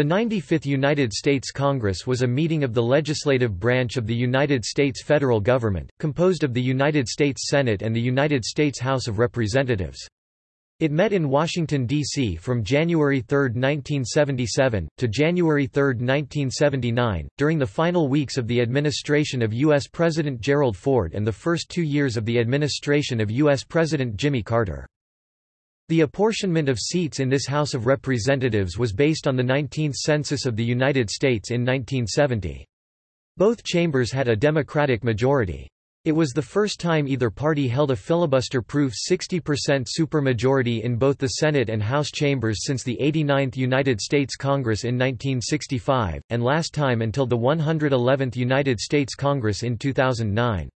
The 95th United States Congress was a meeting of the legislative branch of the United States federal government, composed of the United States Senate and the United States House of Representatives. It met in Washington, D.C. from January 3, 1977, to January 3, 1979, during the final weeks of the administration of U.S. President Gerald Ford and the first two years of the administration of U.S. President Jimmy Carter. The apportionment of seats in this House of Representatives was based on the 19th Census of the United States in 1970. Both chambers had a Democratic majority. It was the first time either party held a filibuster-proof 60% supermajority in both the Senate and House chambers since the 89th United States Congress in 1965, and last time until the 111th United States Congress in 2009.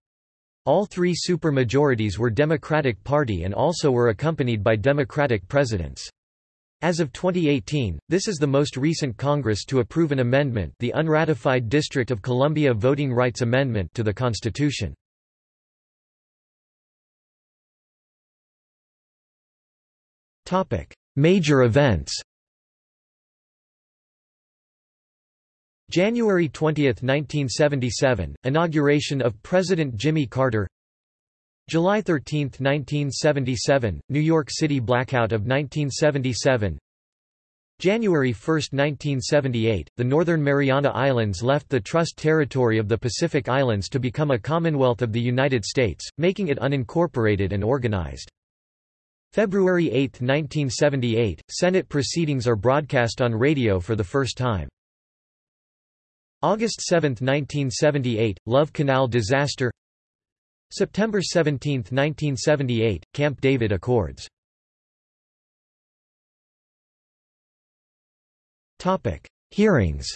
All three supermajorities were Democratic Party and also were accompanied by Democratic presidents. As of 2018, this is the most recent Congress to approve an amendment the unratified District of Columbia Voting Rights Amendment to the Constitution. Major events January 20, 1977, inauguration of President Jimmy Carter July 13, 1977, New York City blackout of 1977 January 1, 1978, the Northern Mariana Islands left the trust territory of the Pacific Islands to become a Commonwealth of the United States, making it unincorporated and organized. February 8, 1978, Senate proceedings are broadcast on radio for the first time. August 7, 1978, Love Canal disaster. September 17, 1978, Camp David Accords. Hearings.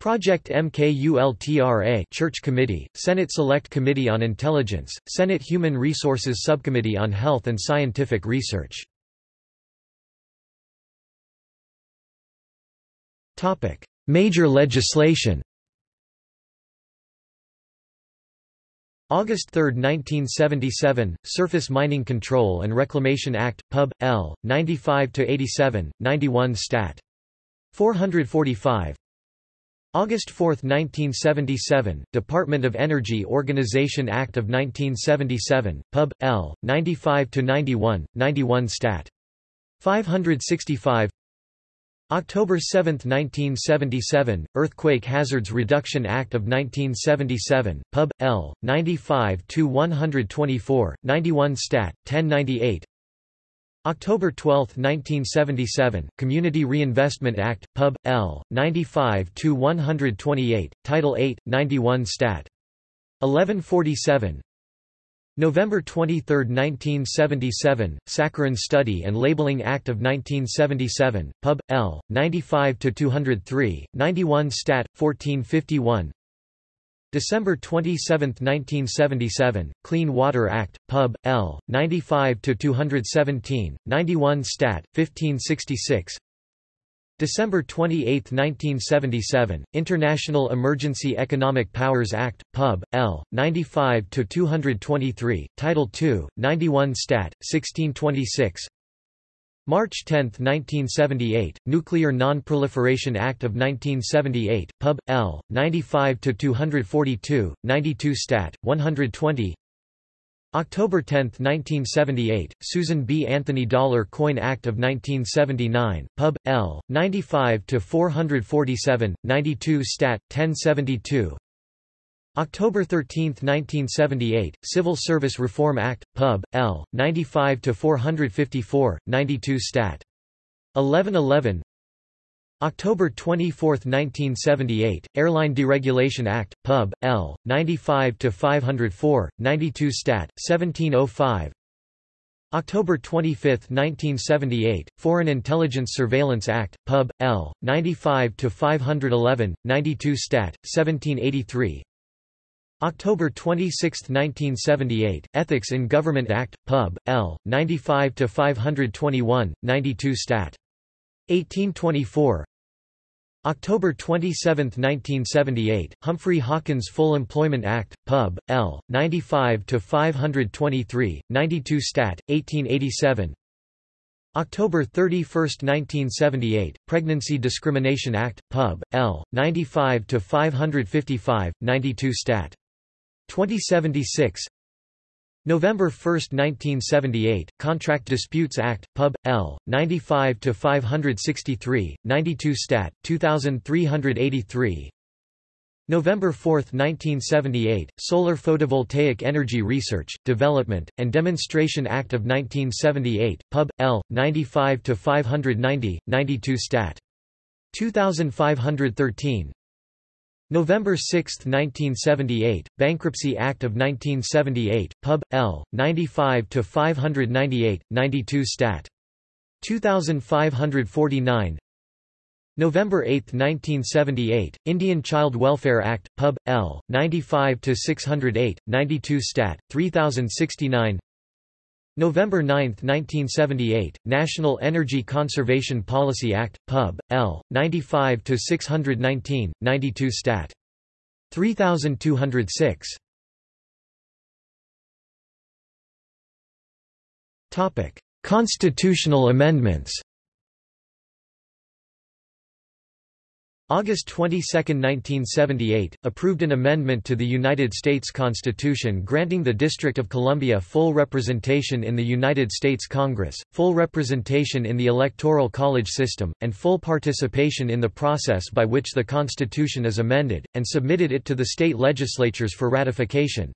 Project MKULTRA Church Committee, Senate Select Committee on Intelligence, Senate Human Resources Subcommittee on Health and Scientific Research Major legislation August 3, 1977, Surface Mining Control and Reclamation Act, Pub. L. 95-87, 91 Stat. 445 August 4, 1977, Department of Energy Organization Act of 1977, Pub. L. 95-91, 91 Stat. 565 October 7, 1977, Earthquake Hazards Reduction Act of 1977, Pub. L. 95-124, 91 Stat. 1098 October 12, 1977, Community Reinvestment Act, Pub. L. 95-128, Title 8, 91 Stat. 1147 November 23, 1977, Saccharin Study and Labeling Act of 1977, Pub. L. 95-203, 91 Stat. 1451 December 27, 1977, Clean Water Act, Pub. L. 95-217, 91 Stat. 1566 December 28, 1977, International Emergency Economic Powers Act, Pub. L. 95-223, Title II, 91 Stat. 1626 March 10, 1978, Nuclear Non-Proliferation Act of 1978, Pub. L. 95-242, 92 Stat. 120 October 10, 1978, Susan B. Anthony Dollar Coin Act of 1979, Pub. L. 95-447, 92 Stat. 1072 October 13, 1978, Civil Service Reform Act, Pub. L. 95-454, 92 Stat. 1111 October 24, 1978, Airline Deregulation Act, Pub. L. 95-504, 92 Stat. 1705 October 25, 1978, Foreign Intelligence Surveillance Act, Pub. L. 95-511, 92 Stat. 1783 October 26, 1978, Ethics in Government Act, Pub. L. 95-521, 92 Stat. 1824 October 27, 1978, Humphrey Hawkins Full Employment Act, Pub. L. 95-523, 92 Stat. 1887 October 31, 1978, Pregnancy Discrimination Act, Pub. L. 95-555, 92 Stat. 2076 November 1, 1978, Contract Disputes Act, Pub. L. 95-563, 92 Stat. 2383 November 4, 1978, Solar Photovoltaic Energy Research, Development, and Demonstration Act of 1978, Pub. L. 95-590, 92 Stat. 2513 November 6, 1978, Bankruptcy Act of 1978, Pub. L. 95-598, 92 Stat. 2549 November 8, 1978, Indian Child Welfare Act, Pub. L. 95-608, 92 Stat. 3069 November 9, 1978, National Energy Conservation Policy Act, Pub. L. 95-619, 92 Stat. 3206 Constitutional amendments August 22, 1978, approved an amendment to the United States Constitution granting the District of Columbia full representation in the United States Congress, full representation in the Electoral College system, and full participation in the process by which the Constitution is amended, and submitted it to the state legislatures for ratification.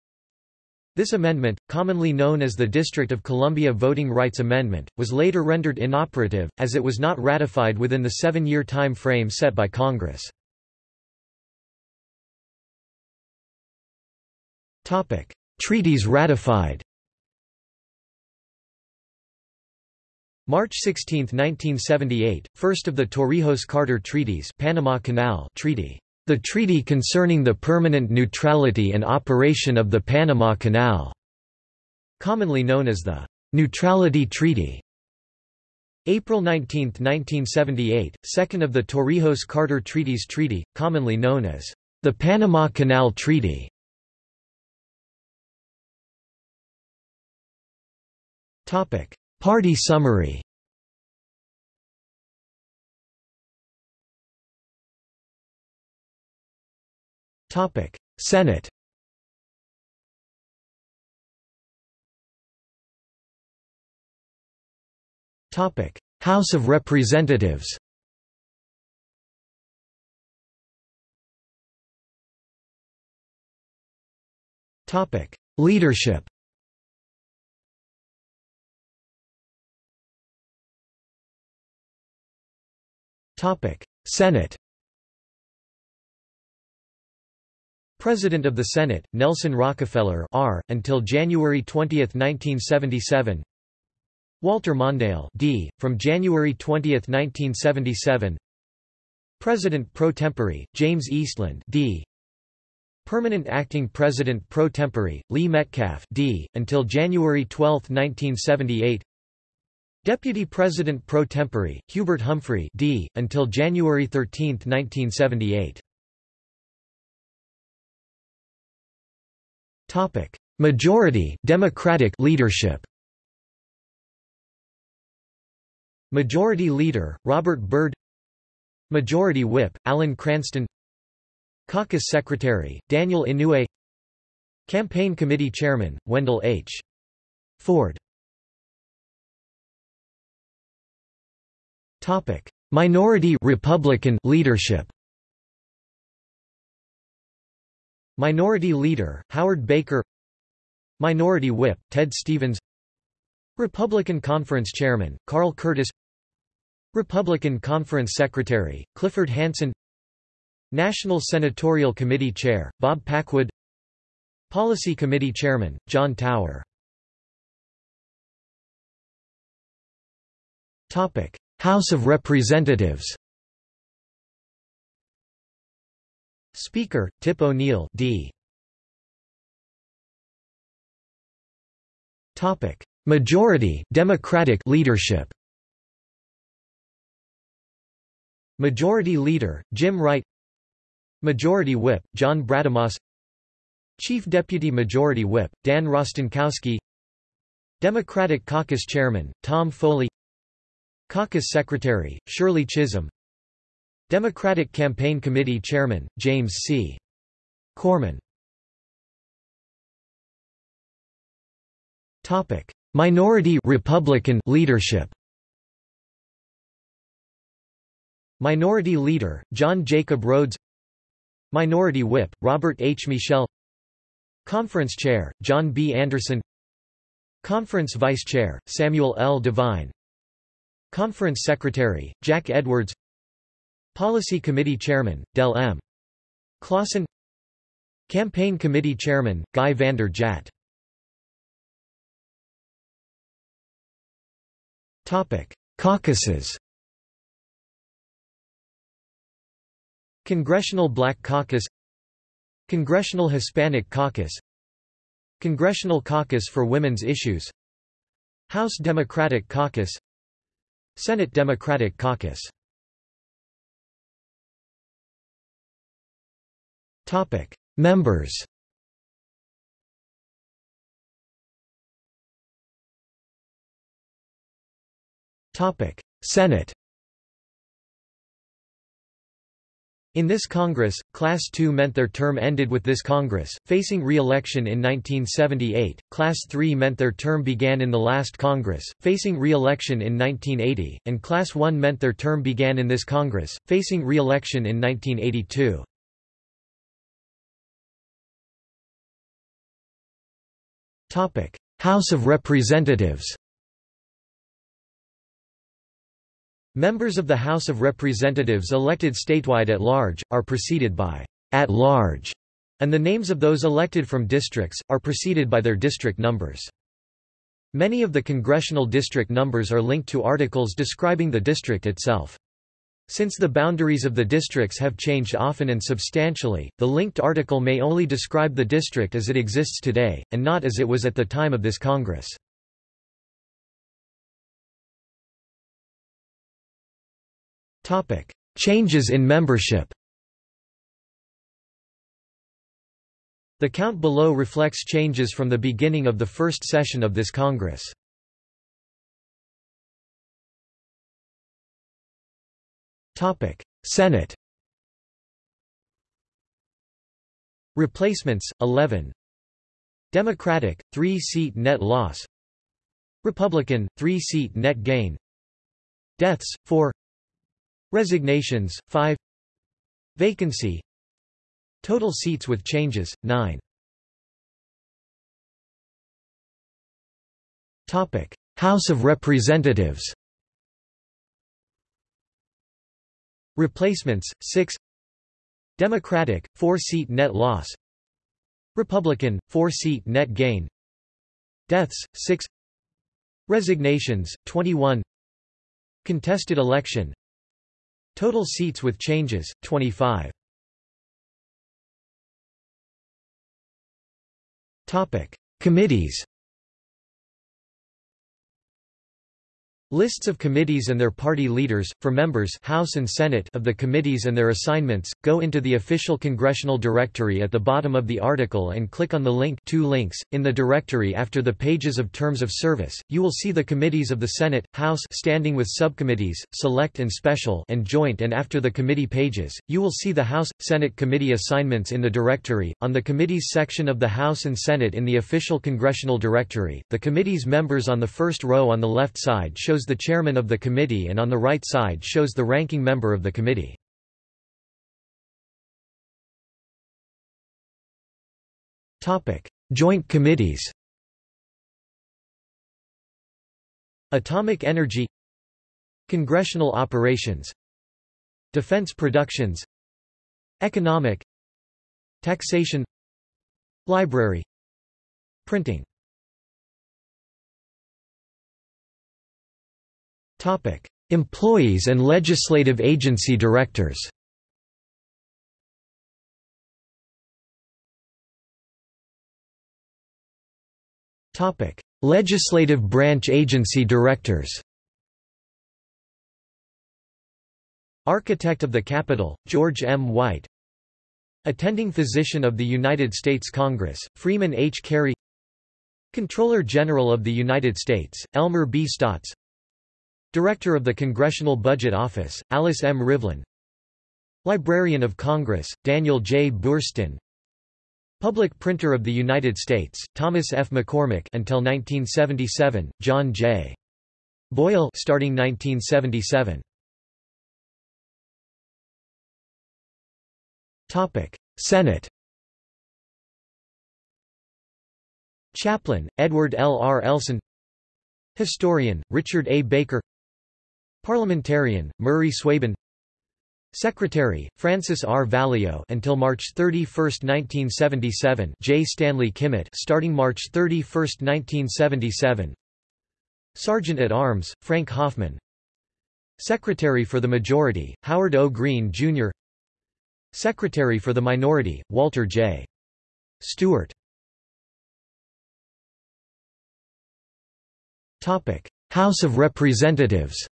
This amendment, commonly known as the District of Columbia Voting Rights Amendment, was later rendered inoperative, as it was not ratified within the seven-year time frame set by Congress. Treaties ratified March 16, 1978, first of the Torrijos-Carter Treaties Panama Canal Treaty the treaty concerning the permanent neutrality and operation of the Panama Canal, commonly known as the Neutrality Treaty. April 19, 1978, second of the Torrijos-Carter Treaties Treaty, commonly known as the Panama Canal Treaty. Party summary Topic: Senate. Topic: House of Representatives. Topic: Leadership. Topic: Senate. President of the Senate, Nelson Rockefeller R. until January 20, 1977 Walter Mondale D. from January 20, 1977 President pro tempore, James Eastland D. Permanent Acting President pro tempore, Lee Metcalf D. until January 12, 1978 Deputy President pro tempore, Hubert Humphrey D. until January 13, 1978 Topic: Majority Democratic leadership. Majority Leader Robert Byrd. Majority Whip Alan Cranston. Caucus Secretary Daniel Inouye. Campaign Committee Chairman Wendell H. Ford. Topic: Minority Republican leadership. Minority Leader, Howard Baker Minority Whip, Ted Stevens Republican Conference Chairman, Carl Curtis Republican Conference Secretary, Clifford Hansen National Senatorial Committee Chair, Bob Packwood Policy Committee Chairman, John Tower House of Representatives Speaker, Tip O'Neill D. Topic: Majority Democratic leadership. Majority Leader Jim Wright. Majority Whip John Brademas. Chief Deputy Majority Whip Dan Rostenkowski. Democratic Caucus Chairman Tom Foley. Caucus Secretary, Shirley Chisholm Democratic Campaign Committee Chairman, James C. Corman Minority Republican leadership Minority Leader, John Jacob Rhodes Minority Whip, Robert H. Michel Conference Chair, John B. Anderson Conference Vice Chair, Samuel L. Devine Conference Secretary, Jack Edwards Policy Committee Chairman, Del M. Clausen. Campaign Committee Chairman, Guy Vander Jagt Caucuses. Congressional Black Caucus. Congressional Hispanic Caucus. Congressional Caucus for Women's Issues. House Democratic Caucus. Senate Democratic Caucus Topic. Members Topic. Senate In this Congress, Class II meant their term ended with this Congress, facing re-election in 1978, Class III meant their term began in the last Congress, facing re-election in 1980, and Class I meant their term began in this Congress, facing re-election in 1982. House of Representatives Members of the House of Representatives elected statewide at large, are preceded by at large, and the names of those elected from districts, are preceded by their district numbers. Many of the congressional district numbers are linked to articles describing the district itself. Since the boundaries of the districts have changed often and substantially, the linked article may only describe the district as it exists today, and not as it was at the time of this Congress. Changes in membership The count below reflects changes from the beginning of the first session of this Congress. Senate Replacements, 11 Democratic, 3-seat net loss. Republican, 3-seat net gain. Deaths, 4 Resignations, 5 Vacancy. Total seats with changes, 9 House of Representatives Replacements, 6 Democratic, 4-seat net loss. Republican, 4-seat net gain. Deaths, 6 Resignations, 21 Contested election. Total seats with changes, 25. Committees Lists of committees and their party leaders, for members House and Senate of the committees and their assignments, go into the official congressional directory at the bottom of the article and click on the link two links. In the directory after the pages of terms of service, you will see the committees of the Senate, House standing with subcommittees, select and special and joint and after the committee pages, you will see the House, Senate committee assignments in the directory. On the committees section of the House and Senate in the official congressional directory, the committee's members on the first row on the left side shows shows the chairman of the committee and on the right side shows the ranking member of the committee. Joint committees Atomic Energy Congressional Operations Defense Productions Economic Taxation Library Printing Topic: Employees and legislative agency directors. Topic: Legislative branch agency directors. Architect of the Capitol, George M. White Attending Physician of the United States Congress, Freeman H. Cary Comptroller General of the United States, Elmer B. Staats Director of the Congressional Budget Office, Alice M. Rivlin Librarian of Congress, Daniel J. Boorstin Public Printer of the United States, Thomas F. McCormick until 1977, John J. Boyle starting 1977. Topic: Senate. Chaplain, Edward L. R. Elson Historian, Richard A. Baker Parliamentarian, Murray Zweben Secretary, Francis R. Valeo until March 31, 1977 J. Stanley Kimmitt starting March 31, 1977 Sergeant at Arms, Frank Hoffman Secretary for the Majority, Howard O. Green, Jr. Secretary for the Minority, Walter J. Stewart House of Representatives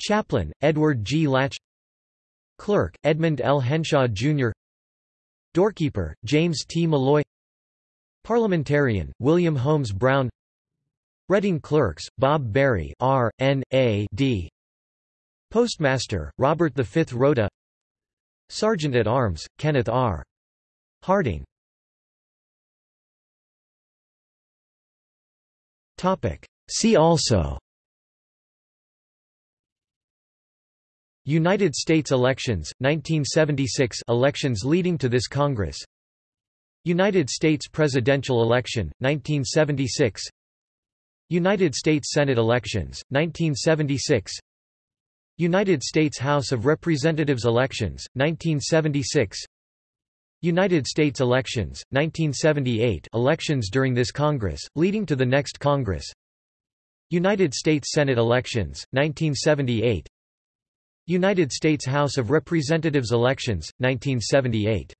Chaplain, Edward G. Latch Clerk, Edmund L. Henshaw, Jr. Doorkeeper, James T. Molloy Parliamentarian, William Holmes Brown Reading Clerks, Bob Berry R. N. A. D. Postmaster, Robert V. Rota Sergeant at Arms, Kenneth R. Harding See also United States elections, 1976 elections leading to this Congress. United States presidential election, 1976 United States Senate elections, 1976 United States House of Representatives elections, 1976 United States elections, 1978 elections during this Congress, leading to the next Congress. United States Senate elections, 1978 United States House of Representatives elections, 1978